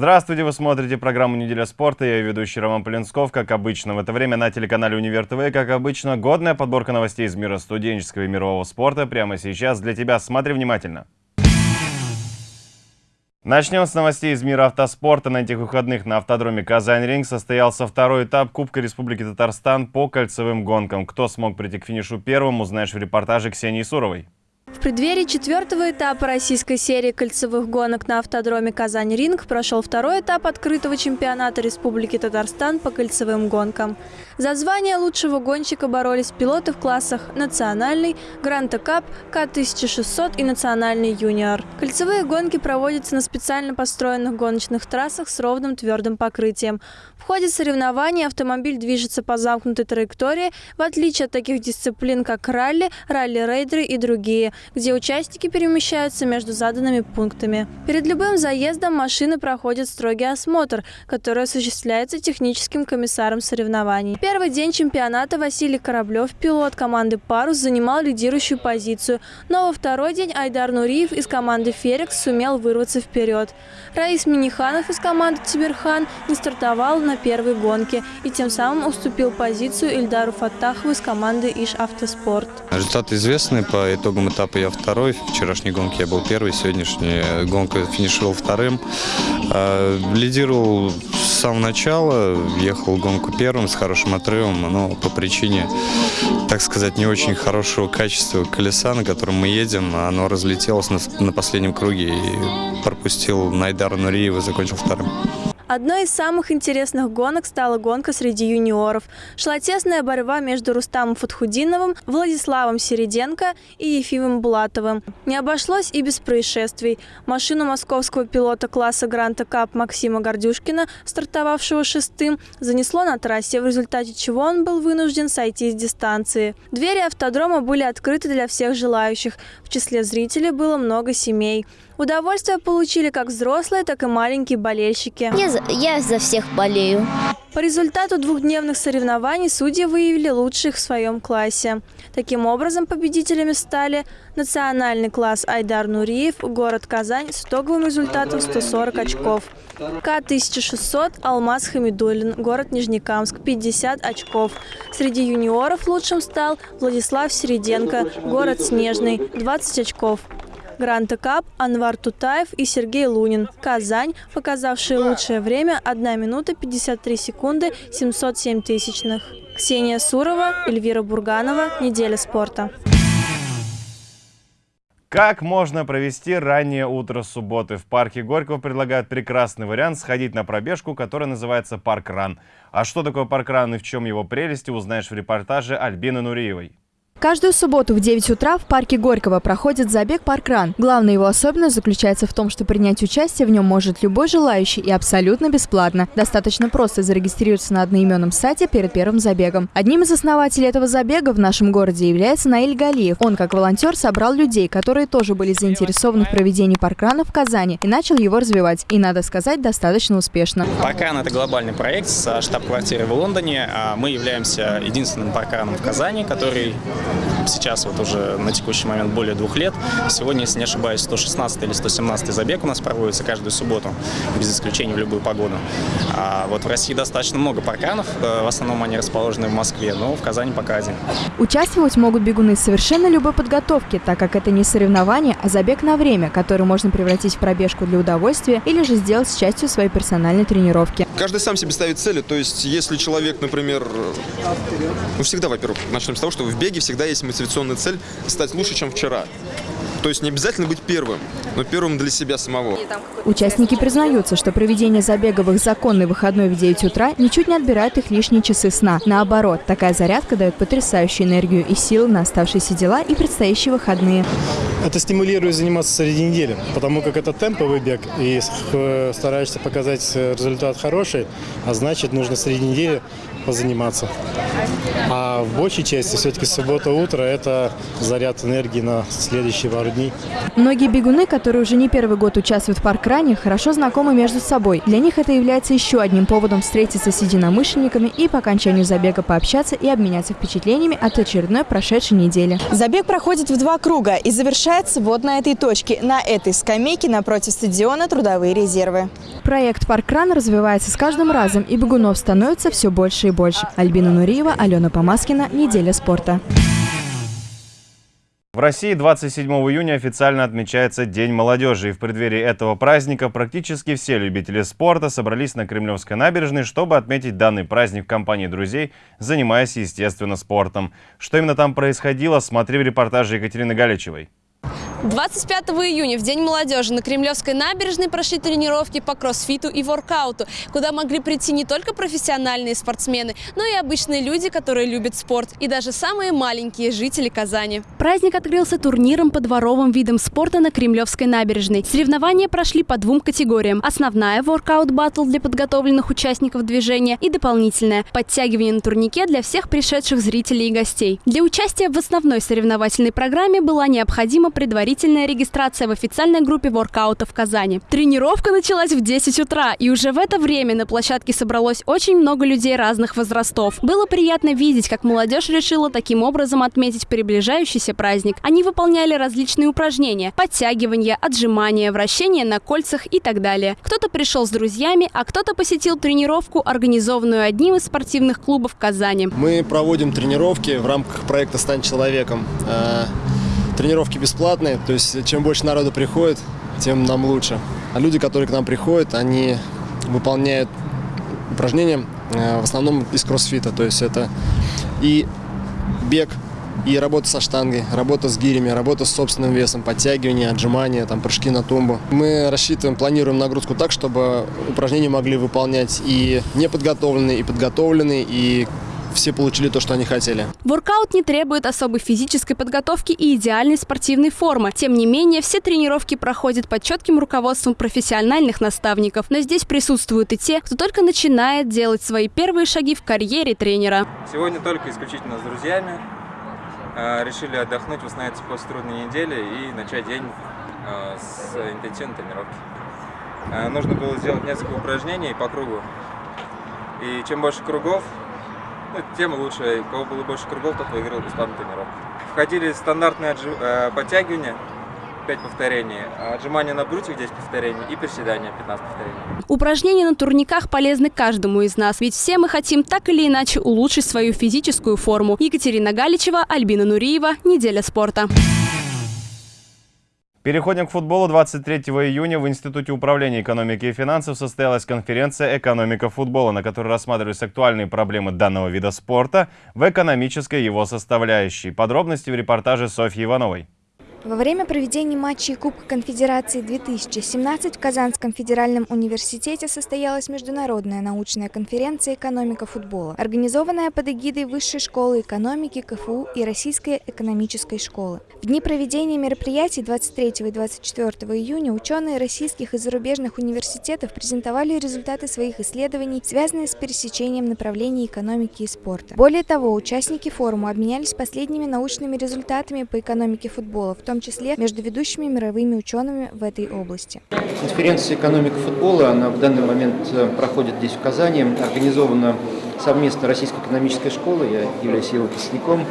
Здравствуйте, вы смотрите программу «Неделя спорта». Я ведущий Роман Полинсков. Как обычно, в это время на телеканале «Универ ТВ», как обычно, годная подборка новостей из мира студенческого и мирового спорта прямо сейчас для тебя. Смотри внимательно. Начнем с новостей из мира автоспорта. На этих выходных на автодроме Казань-Ринг состоялся второй этап Кубка Республики Татарстан по кольцевым гонкам. Кто смог прийти к финишу первым, узнаешь в репортаже Ксении Суровой. В преддверии четвертого этапа российской серии кольцевых гонок на автодроме «Казань-Ринг» прошел второй этап открытого чемпионата Республики Татарстан по кольцевым гонкам. За звание лучшего гонщика боролись пилоты в классах «Национальный», «Гранта Кап», «К-1600» и «Национальный юниор». Кольцевые гонки проводятся на специально построенных гоночных трассах с ровным твердым покрытием. В ходе соревнований автомобиль движется по замкнутой траектории, в отличие от таких дисциплин, как ралли, ралли-рейдеры и другие, где участники перемещаются между заданными пунктами. Перед любым заездом машины проходят строгий осмотр, который осуществляется техническим комиссаром соревнований. Первый день чемпионата Василий Кораблев, пилот команды «Парус», занимал лидирующую позицию, но во второй день Айдар Нуриев из команды «Ферекс» сумел вырваться вперед. Раис Миниханов из команды «Тиберхан» не стартовал на первой гонке и тем самым уступил позицию Ильдару Фаттахову из команды «Иш Автоспорт». Результаты известны. По итогам этапа я второй. В вчерашней гонке я был первый, сегодняшняя гонка финишировал вторым. А, лидировал с самого начала, ехал гонку первым с хорошим отрывом, но по причине, так сказать, не очень хорошего качества колеса, на котором мы едем, оно разлетелось на последнем круге и пропустил Найдара Нуриева, закончил вторым. Одной из самых интересных гонок стала гонка среди юниоров. Шла тесная борьба между Рустамом Фатхудиновым, Владиславом Середенко и Ефимом Булатовым. Не обошлось и без происшествий. Машину московского пилота класса Гранта Кап Максима Гордюшкина, стартовавшего шестым, занесло на трассе, в результате чего он был вынужден сойти с дистанции. Двери автодрома были открыты для всех желающих. В числе зрителей было много семей. Удовольствие получили как взрослые, так и маленькие болельщики. Я я за всех болею. По результату двухдневных соревнований судьи выявили лучших в своем классе. Таким образом, победителями стали национальный класс Айдар Нуриев, город Казань с итоговым результатом 140 очков. К-1600 Алмаз Хамидулин, город Нижнекамск, 50 очков. Среди юниоров лучшим стал Владислав Середенко, город Снежный, 20 очков. Гранта Кап, Анвар Тутаев и Сергей Лунин. Казань, показавшие лучшее время 1 минута 53 секунды 707 тысячных. Ксения Сурова, Эльвира Бурганова. Неделя спорта. Как можно провести раннее утро субботы? В парке Горького предлагают прекрасный вариант сходить на пробежку, которая называется «Парк Ран». А что такое «Парк Ран» и в чем его прелести, узнаешь в репортаже Альбины Нуриевой. Каждую субботу в 9 утра в парке Горького проходит забег «Паркран». Главная его особенность заключается в том, что принять участие в нем может любой желающий и абсолютно бесплатно. Достаточно просто зарегистрироваться на одноименном сайте перед первым забегом. Одним из основателей этого забега в нашем городе является Наиль Галиев. Он, как волонтер, собрал людей, которые тоже были заинтересованы в проведении паркрана в Казани и начал его развивать. И, надо сказать, достаточно успешно. Паркран – это глобальный проект с штаб-квартирой в Лондоне. А мы являемся единственным паркраном в Казани, который сейчас вот уже на текущий момент более двух лет. Сегодня, если не ошибаюсь, 116 или 117 забег у нас проводится каждую субботу, без исключения в любую погоду. А вот в России достаточно много парканов, э, в основном они расположены в Москве, но в Казани пока один. Участвовать могут бегуны совершенно любой подготовки, так как это не соревнование, а забег на время, который можно превратить в пробежку для удовольствия или же сделать с частью своей персональной тренировки. Каждый сам себе ставит цели, то есть если человек, например, ну всегда, во-первых, начнем с того, что в беге всегда есть мотивационная цель стать лучше, чем вчера. То есть не обязательно быть первым, но первым для себя самого. Участники признаются, что проведение их законный выходной в 9 утра ничуть не отбирает их лишние часы сна. Наоборот, такая зарядка дает потрясающую энергию и силы на оставшиеся дела и предстоящие выходные. Это стимулирует заниматься среди недели, потому как это темповый бег, и стараешься показать результат хороший, а значит нужно среди недели позаниматься. А в большей части все-таки суббота утро – это заряд энергии на следующие пару пару дней. Многие бегуны, которые уже не первый год участвуют в паркране, хорошо знакомы между собой. Для них это является еще одним поводом встретиться с единомышленниками и по окончанию забега пообщаться и обменяться впечатлениями от очередной прошедшей недели. Забег проходит в два круга и завершается вот на этой точке, на этой скамейке напротив стадиона «Трудовые резервы». Проект «Паркран» развивается с каждым разом, и бегунов становится все больше и больше. Альбина Нуриева, Алена Помаскина. Неделя спорта. В России 27 июня официально отмечается День молодежи, и в преддверии этого праздника практически все любители спорта собрались на Кремлевской набережной, чтобы отметить данный праздник в компании друзей, занимаясь, естественно, спортом. Что именно там происходило, смотри в репортаже Екатерины Галичевой. 25 июня, в День молодежи, на Кремлевской набережной прошли тренировки по кроссфиту и воркауту, куда могли прийти не только профессиональные спортсмены, но и обычные люди, которые любят спорт, и даже самые маленькие жители Казани. Праздник открылся турниром по дворовым видам спорта на Кремлевской набережной. Соревнования прошли по двум категориям. Основная – воркаут-баттл для подготовленных участников движения и дополнительная – подтягивание на турнике для всех пришедших зрителей и гостей. Для участия в основной соревновательной программе была необходима предварительная предварительная регистрация в официальной группе воркаута в Казани. Тренировка началась в 10 утра, и уже в это время на площадке собралось очень много людей разных возрастов. Было приятно видеть, как молодежь решила таким образом отметить приближающийся праздник. Они выполняли различные упражнения – подтягивания, отжимания, вращения на кольцах и так далее. Кто-то пришел с друзьями, а кто-то посетил тренировку, организованную одним из спортивных клубов Казани. Мы проводим тренировки в рамках проекта «Стань человеком». Тренировки бесплатные, то есть чем больше народу приходит, тем нам лучше. А люди, которые к нам приходят, они выполняют упражнения э, в основном из кроссфита, то есть это и бег, и работа со штангой, работа с гирями, работа с собственным весом, подтягивание, отжимания, там, прыжки на тумбу. Мы рассчитываем, планируем нагрузку так, чтобы упражнения могли выполнять и неподготовленные, и подготовленные, и все получили то, что они хотели. Воркаут не требует особой физической подготовки и идеальной спортивной формы. Тем не менее, все тренировки проходят под четким руководством профессиональных наставников. Но здесь присутствуют и те, кто только начинает делать свои первые шаги в карьере тренера. Сегодня только исключительно с друзьями. А, решили отдохнуть, восстановиться после трудной недели и начать день а, с интенсивной тренировки. А, нужно было сделать несколько упражнений по кругу. И чем больше кругов, ну, тем лучше. У кого было больше кругов, тот выиграл бесплатную тренировку. Входили стандартные отжи... э, подтягивания, 5 повторений, отжимания на брусьях 10 повторений и приседания 15 повторений. Упражнения на турниках полезны каждому из нас, ведь все мы хотим так или иначе улучшить свою физическую форму. Екатерина Галичева, Альбина Нуриева. Неделя спорта. Переходим к футболу. 23 июня в Институте управления экономики и финансов состоялась конференция «Экономика футбола», на которой рассматривались актуальные проблемы данного вида спорта в экономической его составляющей. Подробности в репортаже Софьи Ивановой. Во время проведения матчей Кубка Конфедерации 2017 в Казанском федеральном университете состоялась международная научная конференция «Экономика футбола», организованная под эгидой Высшей школы экономики КФУ и Российской экономической школы. В дни проведения мероприятий 23 и 24 июня ученые российских и зарубежных университетов презентовали результаты своих исследований, связанные с пересечением направлений экономики и спорта. Более того, участники форума обменялись последними научными результатами по экономике футбола, в том числе между ведущими мировыми учеными в этой области. Конференция «Экономика футбола» она в данный момент э, проходит здесь, в Казани, организована совместно Российской экономической школой, я являюсь его выпускником,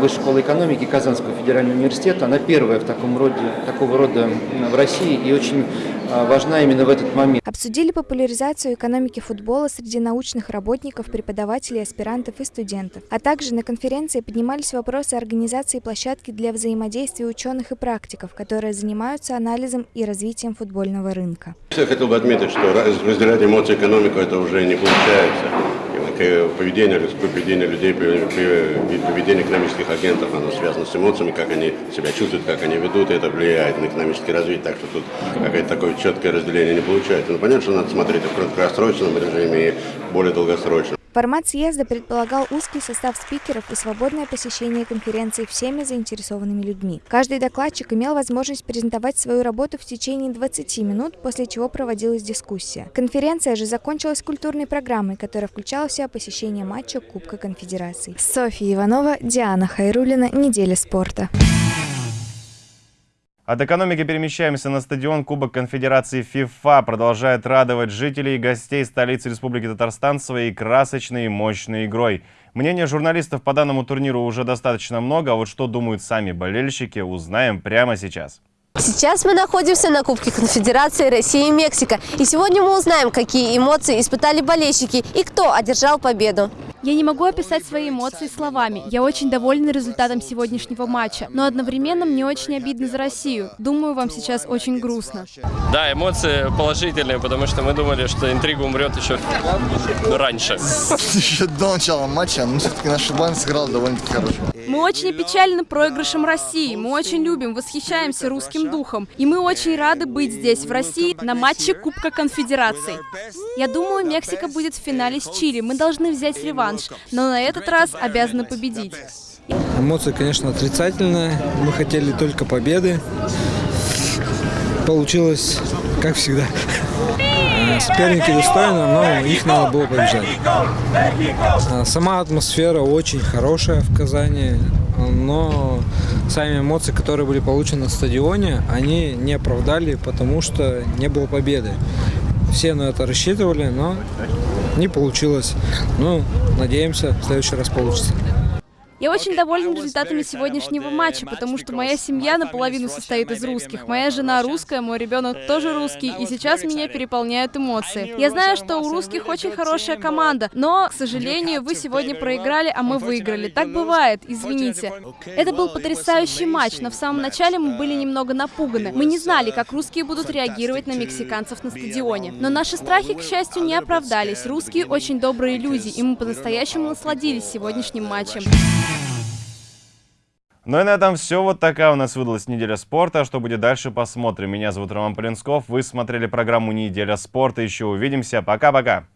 Высшей школы экономики Казанского федерального университета. Она первая в таком роде, такого рода в России и очень а, важна именно в этот момент. Обсудили популяризацию экономики футбола среди научных работников, преподавателей, аспирантов и студентов. А также на конференции поднимались вопросы организации площадки для взаимодействия ученых и практиков, которые занимаются анализом и развитием футбольного рынка. Я хотел бы отметить, что разделять эмоции экономику это уже не получается поведение, поведение людей, поведение экономических агентов, оно связано с эмоциями, как они себя чувствуют, как они ведут, и это влияет на экономическое развитие, так что тут какое-то такое четкое разделение не получается. Но понятно, что надо смотреть в краткосрочном режиме и более долгосрочном. Формат съезда предполагал узкий состав спикеров и свободное посещение конференции всеми заинтересованными людьми. Каждый докладчик имел возможность презентовать свою работу в течение 20 минут, после чего проводилась дискуссия. Конференция же закончилась культурной программой, которая включала в себя посещение матча Кубка Конфедерации. Софья Иванова, Диана Хайрулина. Неделя спорта. От экономики перемещаемся на стадион Кубок Конфедерации ФИФА. Продолжает радовать жителей и гостей столицы Республики Татарстан своей красочной и мощной игрой. Мнение журналистов по данному турниру уже достаточно много, а вот что думают сами болельщики, узнаем прямо сейчас. Сейчас мы находимся на Кубке Конфедерации России и Мексика. И сегодня мы узнаем, какие эмоции испытали болельщики и кто одержал победу. Я не могу описать свои эмоции словами. Я очень довольна результатом сегодняшнего матча, но одновременно мне очень обидно за Россию. Думаю, вам сейчас очень грустно. Да, эмоции положительные, потому что мы думали, что интрига умрет еще раньше. Еще до начала матча, но все-таки наш Шибан сыграл довольно-таки хорошо. Мы очень опечалены проигрышем России. Мы очень любим, восхищаемся русским духом. И мы очень рады быть здесь, в России, на матче Кубка Конфедерации. Я думаю, Мексика будет в финале с Чили. Мы должны взять реванш, но на этот раз обязаны победить. Эмоции, конечно, отрицательные. Мы хотели только победы. Получилось, как всегда. Соперники достойны, но их надо было побеждать. Сама атмосфера очень хорошая в Казани, но сами эмоции, которые были получены на стадионе, они не оправдали, потому что не было победы. Все на это рассчитывали, но не получилось. Ну, надеемся, в следующий раз получится. Я очень довольна результатами сегодняшнего матча, потому что моя семья наполовину состоит из русских. Моя жена русская, мой ребенок тоже русский, и сейчас меня переполняют эмоции. Я знаю, что у русских очень хорошая команда, но, к сожалению, вы сегодня проиграли, а мы выиграли. Так бывает, извините. Это был потрясающий матч, но в самом начале мы были немного напуганы. Мы не знали, как русские будут реагировать на мексиканцев на стадионе. Но наши страхи, к счастью, не оправдались. Русские очень добрые люди, и мы по-настоящему насладились сегодняшним матчем. Ну и на этом все. Вот такая у нас выдалась неделя спорта. Что будет дальше, посмотрим. Меня зовут Роман Полинсков. Вы смотрели программу «Неделя спорта». Еще увидимся. Пока-пока.